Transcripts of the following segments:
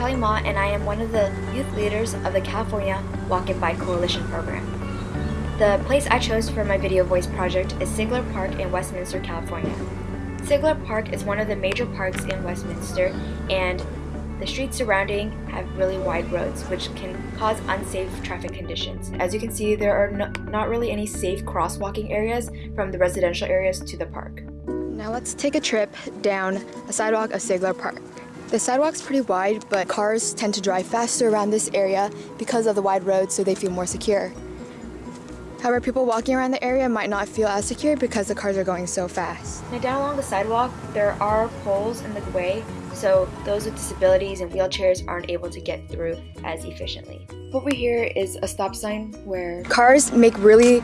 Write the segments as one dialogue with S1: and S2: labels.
S1: Kelly Mott and I am one of the youth leaders of the California Walk and Bike Coalition program. The place I chose for my video voice project is Sigler Park in Westminster, California. Sigler Park is one of the major parks in Westminster and the streets surrounding have really wide roads which can cause unsafe traffic conditions. As you can see, there are no, not really any safe crosswalking areas from the residential areas to the park.
S2: Now let's take a trip down a sidewalk of Sigler Park. The sidewalk's pretty wide, but cars tend to drive faster around this area because of the wide roads so they feel more secure. However, people walking around the area might not feel as secure because the cars are going so fast.
S1: Now down along the sidewalk, there are poles in the way, so those with disabilities and wheelchairs aren't able to get through as efficiently. Over here is a stop sign where
S2: cars make really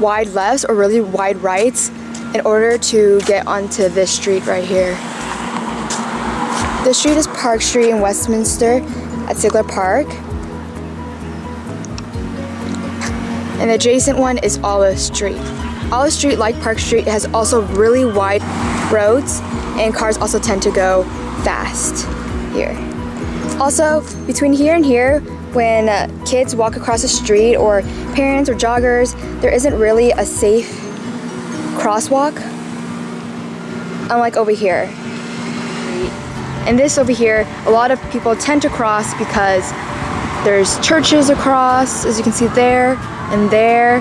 S2: wide lefts or really wide rights in order to get onto this street right here. The street is Park Street in Westminster at Sigler Park. And the adjacent one is Olive Street. Olive Street, like Park Street, has also really wide roads and cars also tend to go fast here. Also, between here and here, when uh, kids walk across the street or parents or joggers, there isn't really a safe crosswalk, unlike over here. And this over here, a lot of people tend to cross because there's churches across, as you can see there and there.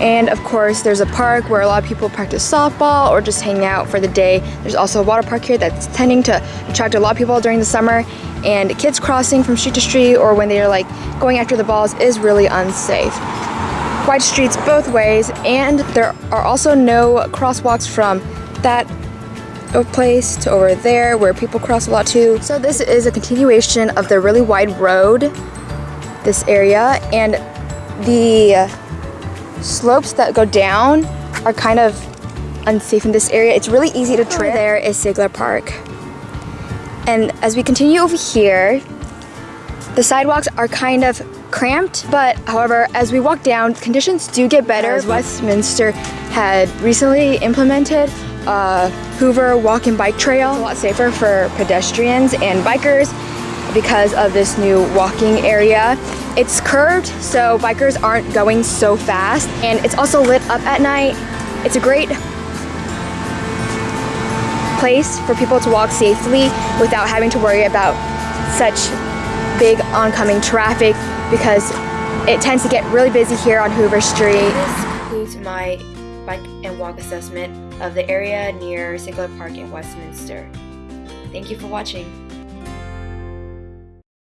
S2: And of course, there's a park where a lot of people practice softball or just hang out for the day. There's also a water park here that's tending to attract a lot of people during the summer. And kids crossing from street to street or when they're like going after the balls is really unsafe. Wide streets both ways, and there are also no crosswalks from that place to over there where people cross a lot too. So this is a continuation of the really wide road, this area, and the slopes that go down are kind of unsafe in this area. It's really easy to trip. Over there is Sigler Park. And as we continue over here, the sidewalks are kind of cramped, but however, as we walk down, conditions do get better. As Westminster had recently implemented a Hoover walk and bike trail. It's a lot safer for pedestrians and bikers because of this new walking area. It's curved, so bikers aren't going so fast, and it's also lit up at night. It's a great place for people to walk safely without having to worry about such big oncoming traffic because it tends to get really busy here on Hoover Street.
S1: This concludes my bike and walk assessment of the area near Sigler Park in Westminster. Thank you for watching.